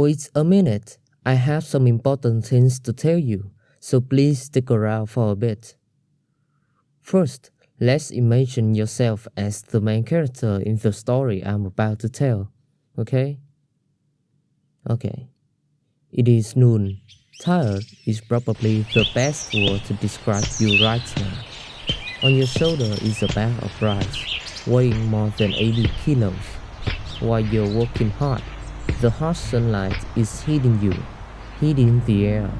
Wait a minute, I have some important things to tell you, so please stick around for a bit. First, let's imagine yourself as the main character in the story I'm about to tell, okay? Okay. It is noon. Tired is probably the best word to describe you right now. On your shoulder is a bag of rice, weighing more than 80 kilos. While you're working hard, the harsh sunlight is hitting you, hitting the air.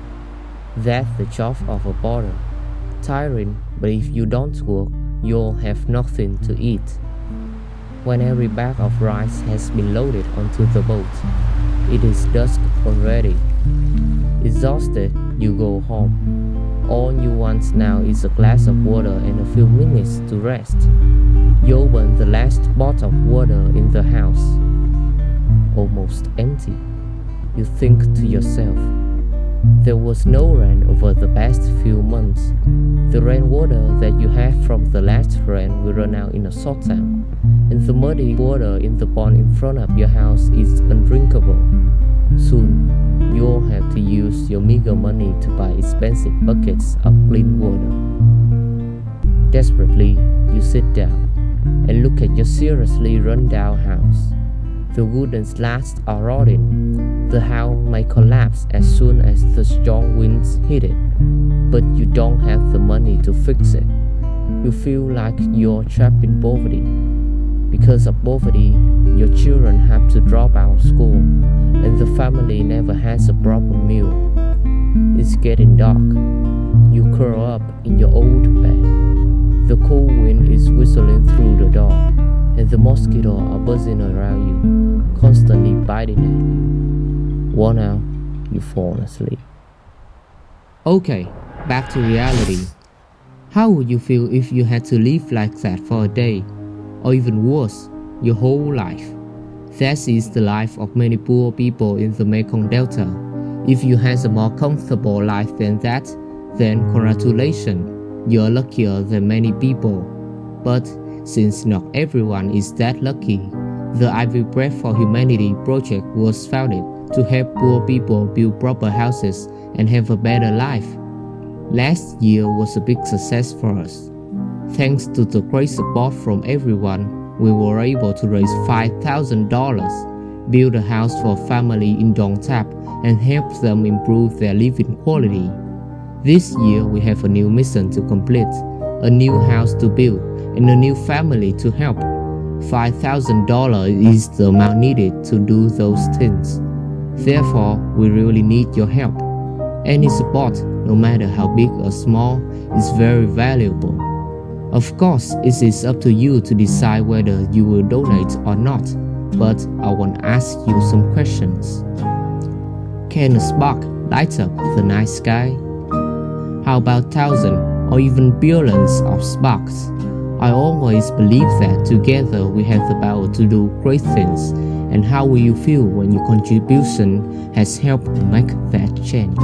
That's the job of a border. Tiring, but if you don't work, you'll have nothing to eat. When every bag of rice has been loaded onto the boat, it is dusk already. Exhausted, you go home. All you want now is a glass of water and a few minutes to rest. You open the last bottle of water in the house almost empty. You think to yourself, there was no rain over the past few months. The rainwater that you have from the last rain will run out in a short time, and the muddy water in the pond in front of your house is undrinkable. Soon, you'll have to use your meager money to buy expensive buckets of clean water. Desperately, you sit down and look at your seriously run down house. The wooden slats are rotting. The house may collapse as soon as the strong winds hit it, but you don't have the money to fix it. You feel like you're trapped in poverty. Because of poverty, your children have to drop out of school, and the family never has a proper meal. It's getting dark. You curl up in your old bed. The cold wind is whistling through the door, and the mosquitoes are buzzing around you, constantly biting at you. Worn out, you fall asleep. Okay, back to reality. How would you feel if you had to live like that for a day, or even worse, your whole life? That is the life of many poor people in the Mekong Delta. If you had a more comfortable life than that, then congratulations, you're luckier than many people. But since not everyone is that lucky, the Ivy Bread for Humanity project was founded to help poor people build proper houses and have a better life. Last year was a big success for us. Thanks to the great support from everyone, we were able to raise $5,000, build a house for a family in Dong Thap, and help them improve their living quality. This year, we have a new mission to complete, a new house to build, and a new family to help. $5,000 is the amount needed to do those things. Therefore, we really need your help. Any support, no matter how big or small, is very valuable. Of course, it is up to you to decide whether you will donate or not, but I want to ask you some questions. Can a spark light up the night sky? How about thousands or even billions of sparks? I always believe that together we have the power to do great things. And how will you feel when your contribution has helped make that change?